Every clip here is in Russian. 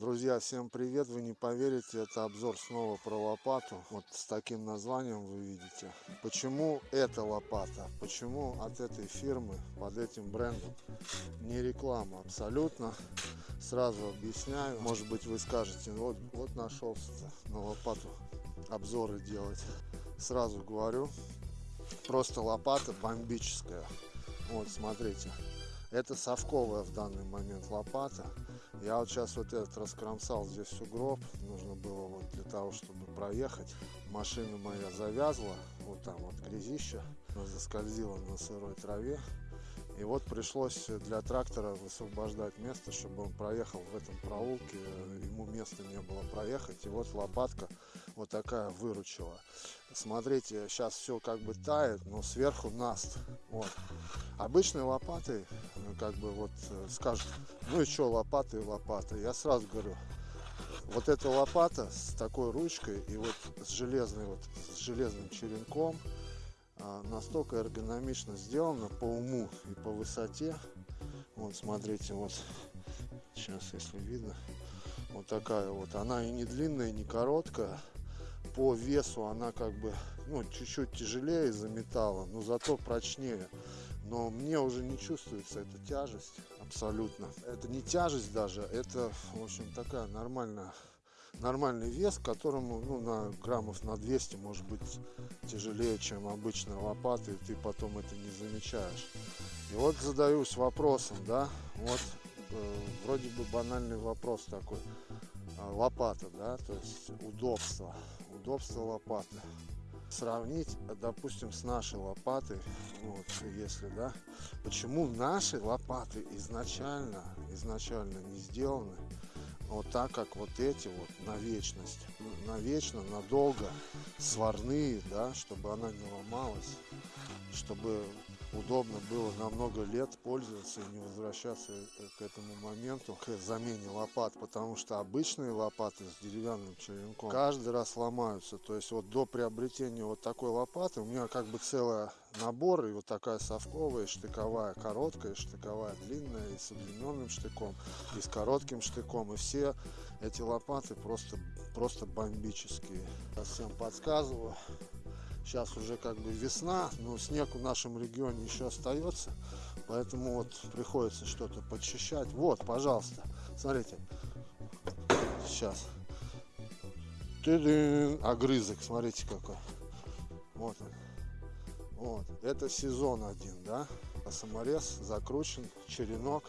Друзья, всем привет! Вы не поверите, это обзор снова про лопату. Вот с таким названием вы видите. Почему эта лопата? Почему от этой фирмы, под этим брендом? Не реклама абсолютно. Сразу объясняю. Может быть вы скажете, вот, вот нашелся на лопату обзоры делать. Сразу говорю, просто лопата бомбическая. Вот, смотрите. Это совковая в данный момент лопата. Я вот сейчас вот этот раскромсал здесь сугроб. Нужно было вот для того, чтобы проехать. Машина моя завязла. Вот там вот грязища. Заскользила на сырой траве. И вот пришлось для трактора высвобождать место, чтобы он проехал в этом проулке. Ему места не было проехать. И вот лопатка вот такая выручила. Смотрите, сейчас все как бы тает, но сверху наст. Вот. Обычной лопатой, ну, как бы вот э, скажут, ну и что, лопата и лопата. Я сразу говорю, вот эта лопата с такой ручкой и вот с железной, вот с железным черенком, настолько эргономично сделана по уму и по высоте. Вот смотрите, вот сейчас, если видно, вот такая вот. Она и не длинная, не короткая по весу она как бы ну чуть-чуть тяжелее из-за металла но зато прочнее но мне уже не чувствуется эта тяжесть абсолютно это не тяжесть даже это в общем такая нормальная нормальный вес которому ну на граммов на 200 может быть тяжелее чем обычная лопата и ты потом это не замечаешь и вот задаюсь вопросом да вот э, вроде бы банальный вопрос такой а, лопата, да, то есть удобство, удобство лопаты. Сравнить, допустим, с нашей лопатой, вот, если, да, почему наши лопаты изначально, изначально не сделаны вот так, как вот эти вот на вечность, навечно, надолго, сварные, да, чтобы она не ломалась, чтобы удобно было на много лет пользоваться и не возвращаться э, к этому моменту, к замене лопат, потому что обычные лопаты с деревянным черенком каждый раз ломаются. То есть вот до приобретения вот такой лопаты у меня как бы целый набор, и вот такая совковая, штыковая короткая, штыковая длинная, и с удлиненным штыком, и с коротким штыком. И все эти лопаты просто, просто бомбические. Я всем подсказываю. Сейчас уже как бы весна, но снег в нашем регионе еще остается, поэтому вот приходится что-то подчищать. Вот, пожалуйста, смотрите, сейчас. Ты огрызок, смотрите какой. Вот он. Вот, это сезон один, да. А саморез закручен, черенок.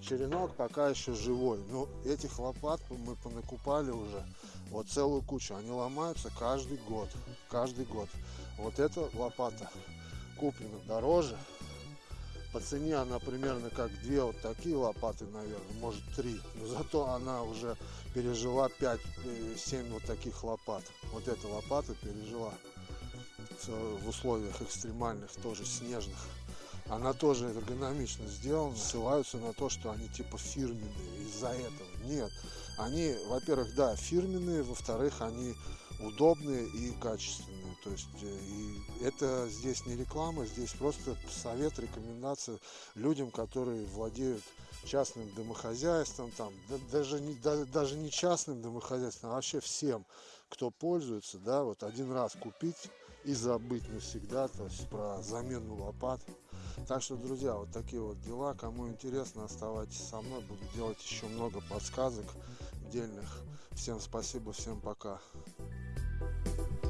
Черенок пока еще живой. Но этих лопат мы понакупали уже вот целую кучу. Они ломаются каждый год. Каждый год. Вот эта лопата куплена дороже. По цене она примерно как две вот такие лопаты, наверное, может три. Но зато она уже пережила 5-7 э, вот таких лопат. Вот эта лопата пережила в условиях экстремальных, тоже снежных. Она тоже эргономично сделана, ссылаются на то, что они типа фирменные из-за этого. Нет, они, во-первых, да, фирменные, во-вторых, они удобные и качественные. То есть э, и это здесь не реклама, здесь просто совет, рекомендация людям, которые владеют частным домохозяйством, там, да, даже, не, да, даже не частным домохозяйством, а вообще всем, кто пользуется, да, вот один раз купить и забыть навсегда, то есть про замену лопат. Так что, друзья, вот такие вот дела. Кому интересно, оставайтесь со мной. Буду делать еще много подсказок дельных. Всем спасибо, всем пока.